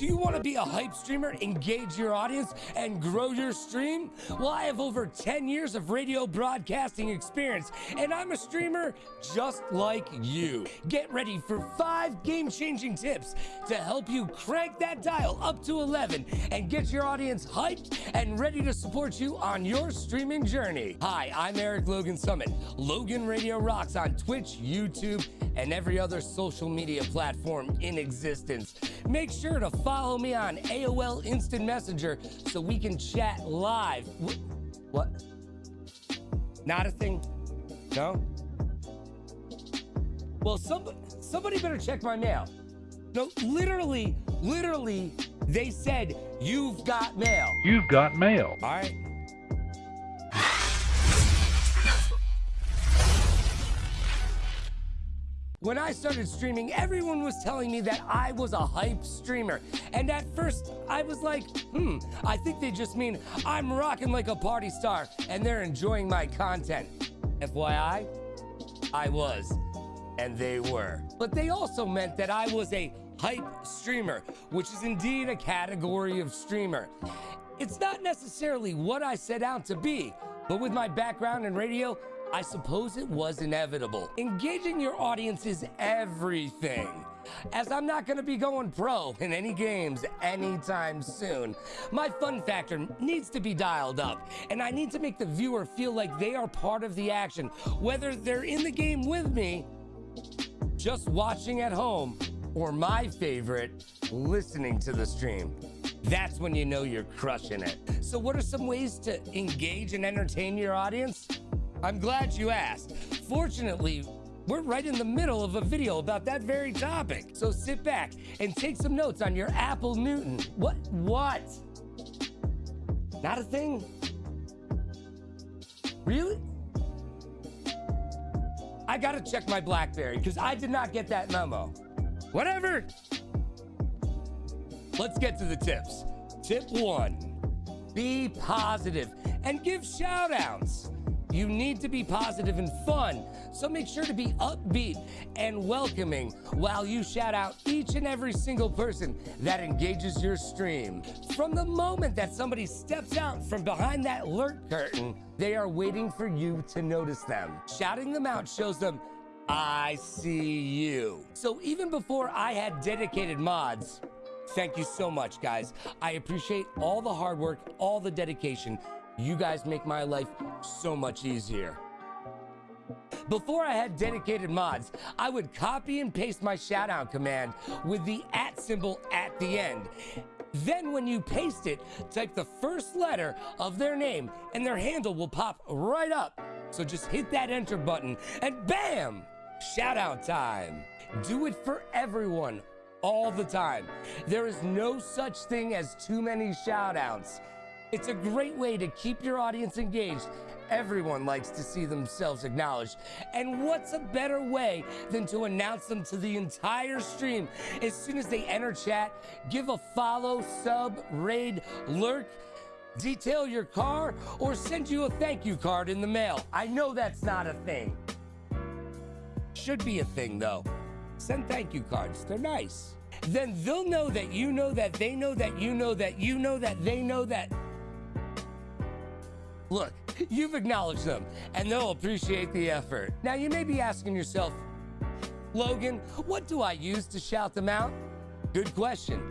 Do you want to be a hype streamer, engage your audience, and grow your stream? Well, I have over 10 years of radio broadcasting experience, and I'm a streamer just like you. Get ready for five game changing tips to help you crank that dial up to 11 and get your audience hyped and ready to support you on your streaming journey. Hi, I'm Eric Logan Summit. Logan Radio Rocks on Twitch, YouTube, and every other social media platform in existence. Make sure to follow me on AOL Instant Messenger so we can chat live. Wh- What? Not a thing? No? Well, somebody, somebody better check my mail. No, literally, literally, they said, you've got mail. You've got mail. All right. When I started streaming, everyone was telling me that I was a hype streamer. And at first, I was like, hmm, I think they just mean I'm rocking like a party star and they're enjoying my content. FYI, I was, and they were. But they also meant that I was a hype streamer, which is indeed a category of streamer. It's not necessarily what I set out to be, but with my background in radio, I suppose it was inevitable. Engaging your audience is everything. As I'm not gonna be going pro in any games anytime soon, my fun factor needs to be dialed up, and I need to make the viewer feel like they are part of the action, whether they're in the game with me, just watching at home, or my favorite, listening to the stream. That's when you know you're crushing it. So, what are some ways to engage and entertain your audience? I'm glad you asked. Fortunately, we're right in the middle of a video about that very topic. So sit back and take some notes on your Apple Newton. What? What? Not a thing? Really? I gotta check my Blackberry because I did not get that memo. Whatever. Let's get to the tips. Tip one be positive and give shout outs. You need to be positive and fun, so make sure to be upbeat and welcoming while you shout out each and every single person that engages your stream. From the moment that somebody steps out from behind that alert curtain, they are waiting for you to notice them. Shouting them out shows them, I see you. So even before I had dedicated mods, Thank you so much, guys. I appreciate all the hard work, all the dedication. You guys make my life so much easier. Before I had dedicated mods, I would copy and paste my shoutout command with the at symbol at the end. Then when you paste it, type the first letter of their name and their handle will pop right up. So just hit that enter button and bam! Shout out time. Do it for everyone all the time. There is no such thing as too many shout outs. It's a great way to keep your audience engaged. Everyone likes to see themselves acknowledged. And what's a better way than to announce them to the entire stream as soon as they enter chat? Give a follow, sub, raid, lurk, detail your car, or send you a thank you card in the mail. I know that's not a thing. Should be a thing though. Send thank you cards, they're nice. Then they'll know that you know that they know that you know that you know that they know that. Look, you've acknowledged them, and they'll appreciate the effort. Now, you may be asking yourself, Logan, what do I use to shout them out? Good question.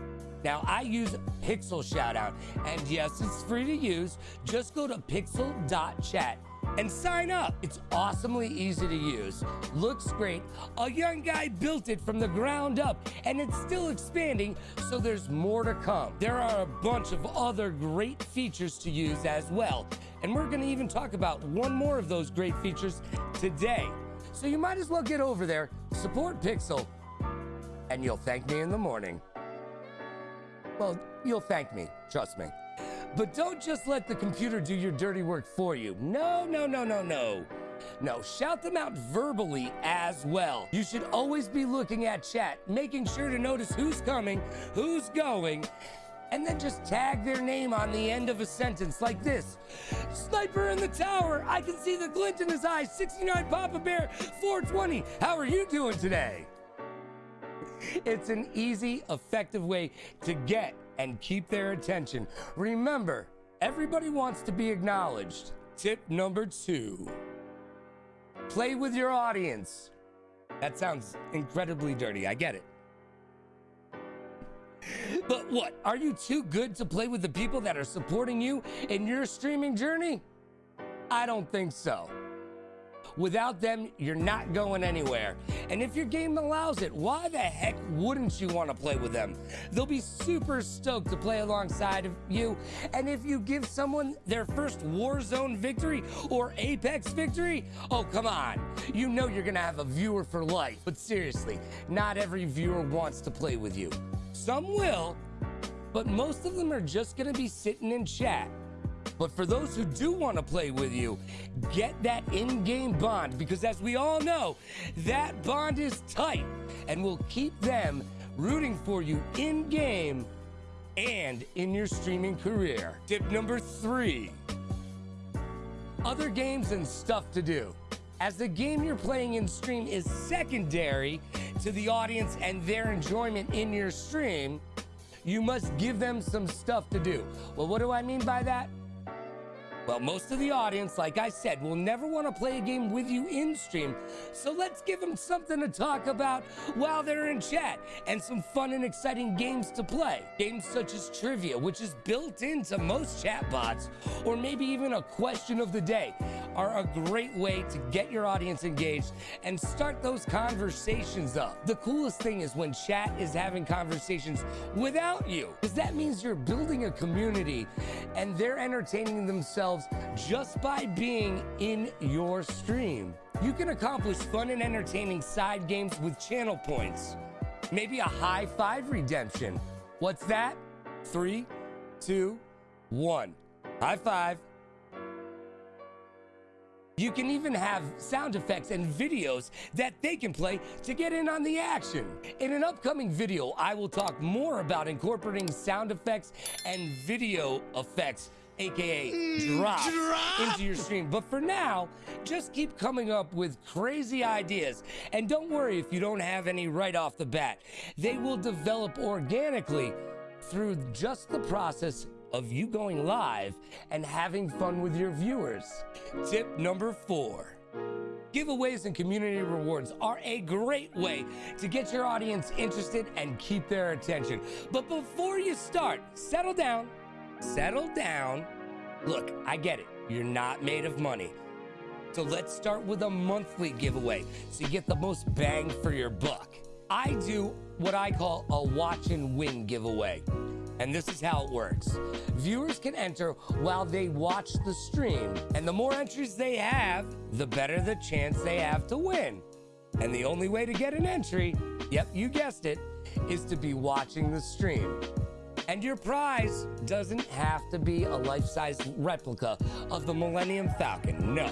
Now, I use Pixel Shoutout, and yes, it's free to use. Just go to pixel.chat and sign up. It's awesomely easy to use, looks great. A young guy built it from the ground up, and it's still expanding, so there's more to come. There are a bunch of other great features to use as well, and we're gonna even talk about one more of those great features today. So you might as well get over there, support Pixel, and you'll thank me in the morning. Well, you'll thank me, trust me. But don't just let the computer do your dirty work for you. No, no, no, no, no. No, shout them out verbally as well. You should always be looking at chat, making sure to notice who's coming, who's going, and then just tag their name on the end of a sentence like this. Sniper in the tower, I can see the glint in his eyes, 69 Papa Bear, 420. How are you doing today? It's an easy, effective way to get and keep their attention. Remember, everybody wants to be acknowledged. Tip number two play with your audience. That sounds incredibly dirty. I get it. But what? Are you too good to play with the people that are supporting you in your streaming journey? I don't think so. Without them, you're not going anywhere. And if your game allows it, why the heck wouldn't you want to play with them? They'll be super stoked to play alongside of you. And if you give someone their first Warzone victory or Apex victory, oh, come on. You know you're going to have a viewer for life. But seriously, not every viewer wants to play with you. Some will, but most of them are just going to be sitting in chat. But for those who do want to play with you, get that in game bond because, as we all know, that bond is tight and will keep them rooting for you in game and in your streaming career. Tip number three other games and stuff to do. As the game you're playing in stream is secondary to the audience and their enjoyment in your stream, you must give them some stuff to do. Well, what do I mean by that? Well, most of the audience, like I said, will never want to play a game with you in stream. So let's give them something to talk about while they're in chat and some fun and exciting games to play. Games such as trivia, which is built into most chatbots, or maybe even a question of the day, are a great way to get your audience engaged and start those conversations up. The coolest thing is when chat is having conversations without you, because that means you're building a community and they're entertaining themselves themselves just by being in your stream. You can accomplish fun and entertaining side games with channel points. Maybe a high five redemption. What's that? Three, two, one. High five. You can even have sound effects and videos that they can play to get in on the action. In an upcoming video, I will talk more about incorporating sound effects and video effects aka mm, drop, drop, into your stream. But for now, just keep coming up with crazy ideas. And don't worry if you don't have any right off the bat. They will develop organically through just the process of you going live and having fun with your viewers. Tip number four. Giveaways and community rewards are a great way to get your audience interested and keep their attention. But before you start, settle down settle down. Look, I get it. You're not made of money. So let's start with a monthly giveaway so you get the most bang for your buck. I do what I call a watch and win giveaway. And this is how it works. Viewers can enter while they watch the stream, and the more entries they have, the better the chance they have to win. And the only way to get an entry, yep, you guessed it, is to be watching the stream. And your prize doesn't have to be a life-size replica of the Millennium Falcon. No.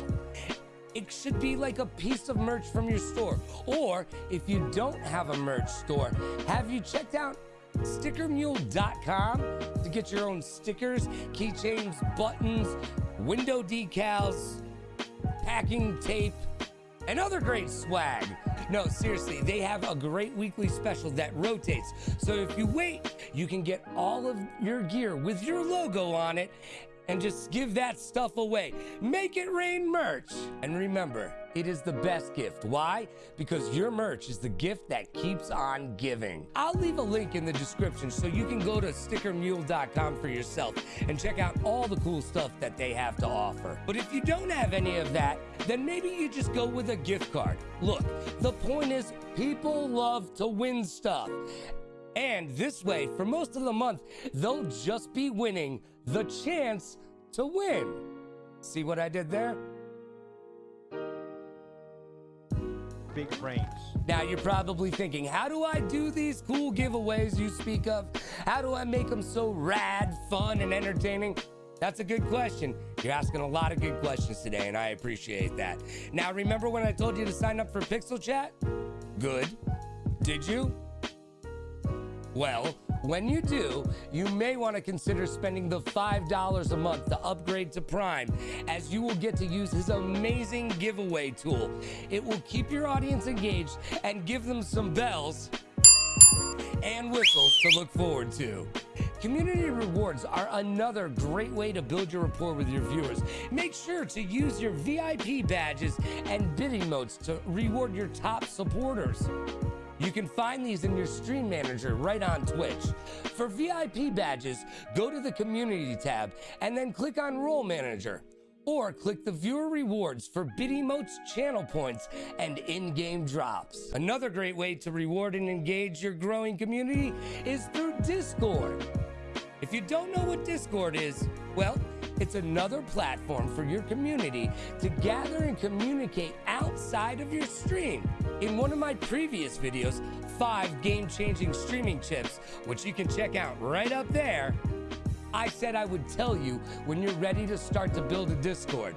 It should be like a piece of merch from your store. Or if you don't have a merch store, have you checked out stickermule.com to get your own stickers, keychains, buttons, window decals, packing tape, and other great swag. No, seriously, they have a great weekly special that rotates. So if you wait, you can get all of your gear with your logo on it and just give that stuff away. Make it rain merch. And remember, it is the best gift. Why? Because your merch is the gift that keeps on giving. I'll leave a link in the description so you can go to stickermule.com for yourself and check out all the cool stuff that they have to offer. But if you don't have any of that, then maybe you just go with a gift card. Look, the point is people love to win stuff. And this way, for most of the month, they'll just be winning the chance to win. See what I did there? big brains. Now you're probably thinking, how do I do these cool giveaways you speak of? How do I make them so rad, fun, and entertaining? That's a good question. You're asking a lot of good questions today, and I appreciate that. Now, remember when I told you to sign up for Pixel Chat? Good. Did you? Well, when you do, you may want to consider spending the $5 a month to upgrade to Prime, as you will get to use his amazing giveaway tool. It will keep your audience engaged and give them some bells and whistles to look forward to. Community rewards are another great way to build your rapport with your viewers. Make sure to use your VIP badges and bit emotes to reward your top supporters. You can find these in your stream manager right on Twitch. For VIP badges, go to the community tab and then click on role manager or click the viewer rewards for bit emotes, channel points, and in-game drops. Another great way to reward and engage your growing community is through Discord. If you don't know what Discord is, well, it's another platform for your community to gather and communicate outside of your stream. In one of my previous videos, five game-changing streaming tips, which you can check out right up there, I said I would tell you when you're ready to start to build a Discord.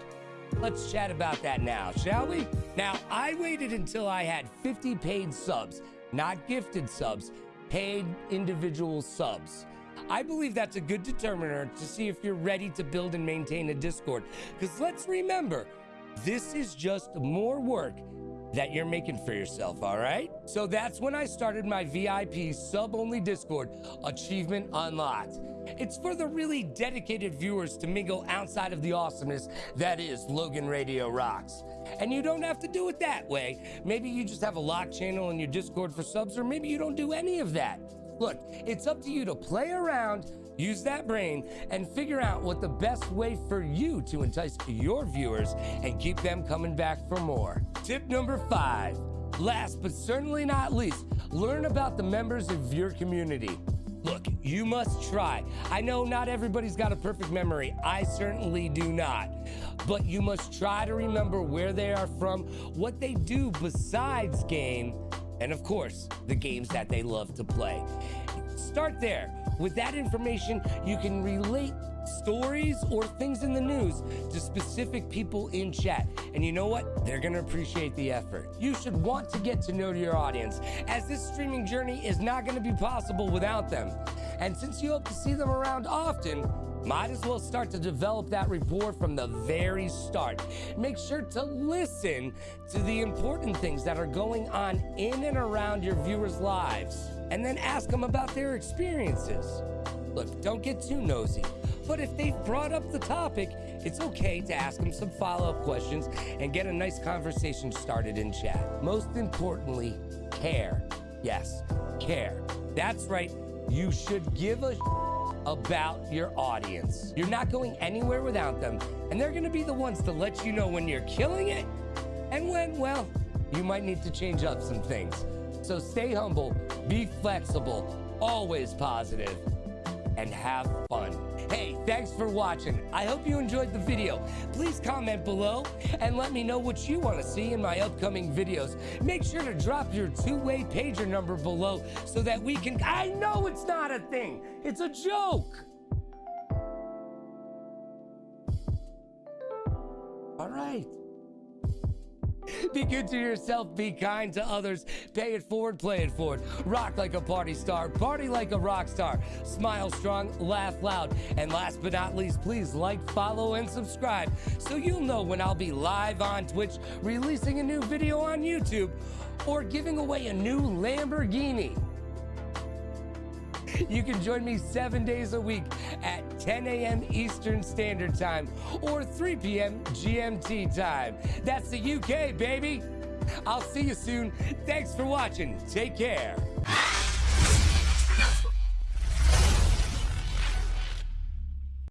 Let's chat about that now, shall we? Now, I waited until I had 50 paid subs, not gifted subs, paid individual subs. I believe that's a good determiner to see if you're ready to build and maintain a Discord. Because let's remember, this is just more work that you're making for yourself, all right? So that's when I started my VIP sub-only Discord, Achievement Unlocked. It's for the really dedicated viewers to mingle outside of the awesomeness that is Logan Radio Rocks. And you don't have to do it that way. Maybe you just have a lock channel in your Discord for subs, or maybe you don't do any of that. Look, it's up to you to play around, use that brain, and figure out what the best way for you to entice your viewers and keep them coming back for more. Tip number five. Last but certainly not least, learn about the members of your community. Look, you must try. I know not everybody's got a perfect memory. I certainly do not. But you must try to remember where they are from, what they do besides game, and of course, the games that they love to play. Start there. With that information, you can relate stories or things in the news to specific people in chat. And you know what? They're going to appreciate the effort. You should want to get to know your audience, as this streaming journey is not going to be possible without them. And since you hope to see them around often, might as well start to develop that rapport from the very start. Make sure to listen to the important things that are going on in and around your viewers' lives, and then ask them about their experiences. Look, don't get too nosy, but if they've brought up the topic, it's okay to ask them some follow up questions and get a nice conversation started in chat. Most importantly, care. Yes, care. That's right, you should give a about your audience. You're not going anywhere without them, and they're gonna be the ones to let you know when you're killing it and when, well, you might need to change up some things. So stay humble, be flexible, always positive, and have fun. Hey, thanks for watching. I hope you enjoyed the video. Please comment below and let me know what you want to see in my upcoming videos. Make sure to drop your two-way pager number below so that we can... I know it's not a thing. It's a joke. Be good to yourself, be kind to others, pay it forward, play it forward. Rock like a party star, party like a rock star. Smile strong, laugh loud. And last but not least, please like, follow, and subscribe so you'll know when I'll be live on Twitch, releasing a new video on YouTube, or giving away a new Lamborghini. You can join me seven days a week at 10 a.m. Eastern Standard Time or 3 p.m. GMT time. That's the UK, baby. I'll see you soon. Thanks for watching. Take care.